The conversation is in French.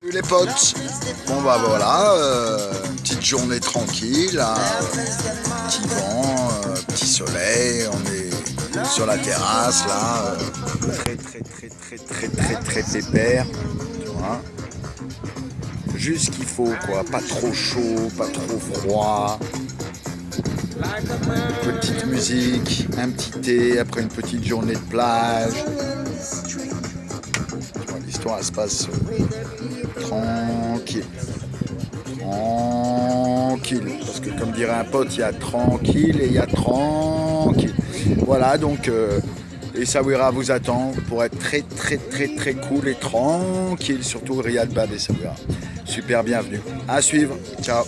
Les potes, bon bah voilà, euh, petite journée tranquille, là, petit vent, euh, petit soleil, on est sur la terrasse là, euh, très très très très très très très pépère, tu vois. Juste ce qu'il faut quoi, pas trop chaud, pas trop froid. Petite musique, un petit thé après une petite journée de plage. L'histoire se passe tranquille. Tranquille. Parce que comme dirait un pote, il y a tranquille et il y a tranquille. Voilà, donc euh, et vous attend pour être très très très très cool et tranquille, surtout Riyad Bad et. Super bienvenue. À suivre. Ciao.